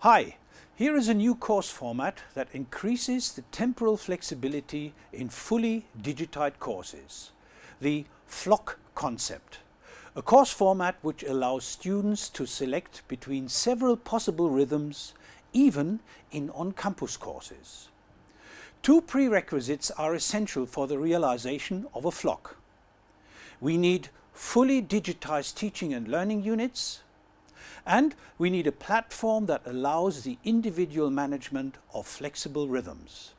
Hi, here is a new course format that increases the temporal flexibility in fully digitized courses, the flock concept. A course format which allows students to select between several possible rhythms, even in on-campus courses. Two prerequisites are essential for the realization of a flock. We need fully digitized teaching and learning units and we need a platform that allows the individual management of flexible rhythms.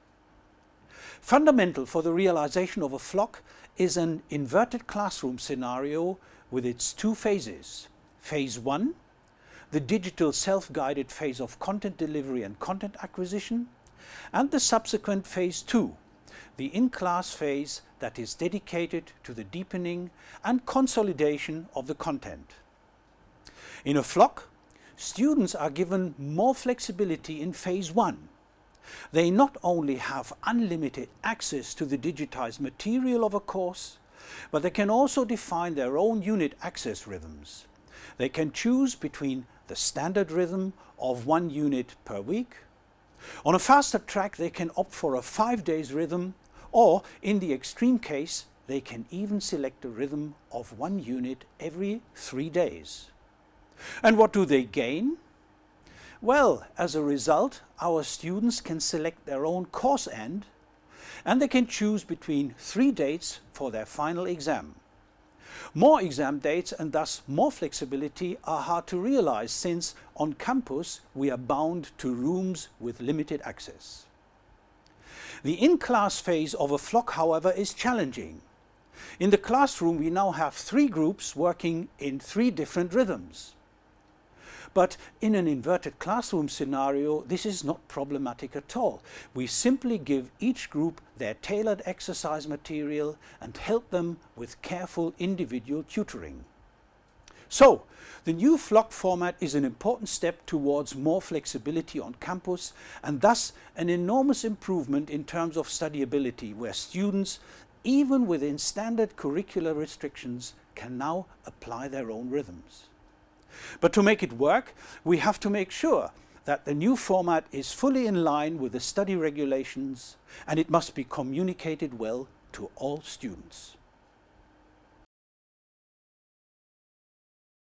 Fundamental for the realization of a flock is an inverted classroom scenario with its two phases. Phase 1, the digital self-guided phase of content delivery and content acquisition, and the subsequent phase 2, the in-class phase that is dedicated to the deepening and consolidation of the content. In a flock, students are given more flexibility in phase 1. They not only have unlimited access to the digitized material of a course, but they can also define their own unit access rhythms. They can choose between the standard rhythm of one unit per week. On a faster track they can opt for a five days rhythm or in the extreme case they can even select a rhythm of one unit every three days. And what do they gain? Well, as a result, our students can select their own course end and they can choose between three dates for their final exam. More exam dates and thus more flexibility are hard to realize since on campus we are bound to rooms with limited access. The in-class phase of a flock, however, is challenging. In the classroom we now have three groups working in three different rhythms. But in an inverted classroom scenario, this is not problematic at all. We simply give each group their tailored exercise material and help them with careful individual tutoring. So, the new flock format is an important step towards more flexibility on campus and thus an enormous improvement in terms of studyability where students, even within standard curricular restrictions, can now apply their own rhythms. But to make it work, we have to make sure that the new format is fully in line with the study regulations and it must be communicated well to all students.